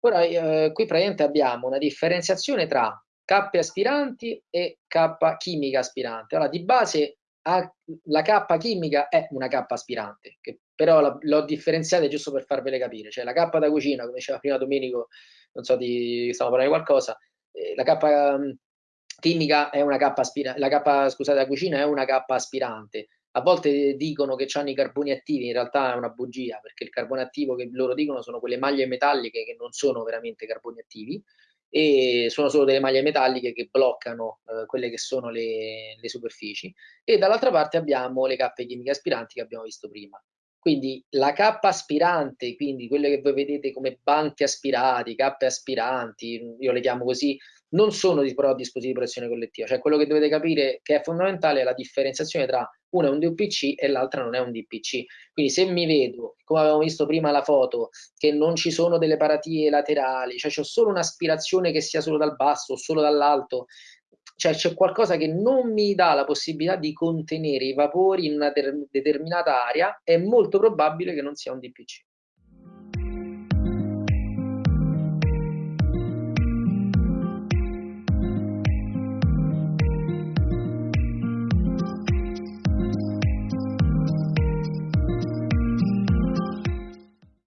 Ora, eh, qui praticamente abbiamo una differenziazione tra K aspiranti e K chimica aspirante. Allora, di base la K chimica è una K aspirante, che però l'ho differenziata giusto per farvele capire. Cioè la K da cucina, come diceva prima Domenico, non so di stiamo parlando di qualcosa, eh, la K um, chimica è una K aspirante, la K, scusate, da cucina è una K aspirante. A volte dicono che hanno i carboni attivi, in realtà è una bugia, perché il carbone attivo che loro dicono sono quelle maglie metalliche che non sono veramente carboni attivi, e sono solo delle maglie metalliche che bloccano eh, quelle che sono le, le superfici e dall'altra parte abbiamo le cappe chimiche aspiranti che abbiamo visto prima. Quindi la cappa aspirante, quindi quelle che voi vedete come banchi aspirati, cappe aspiranti, io le chiamo così, non sono però dispositivi di protezione collettiva, cioè quello che dovete capire che è fondamentale è la differenziazione tra una è un DPC e l'altra non è un DPC. Quindi se mi vedo, come avevamo visto prima la foto, che non ci sono delle paratie laterali, cioè c'è solo un'aspirazione che sia solo dal basso o solo dall'alto, cioè c'è qualcosa che non mi dà la possibilità di contenere i vapori in una determinata area, è molto probabile che non sia un DPC.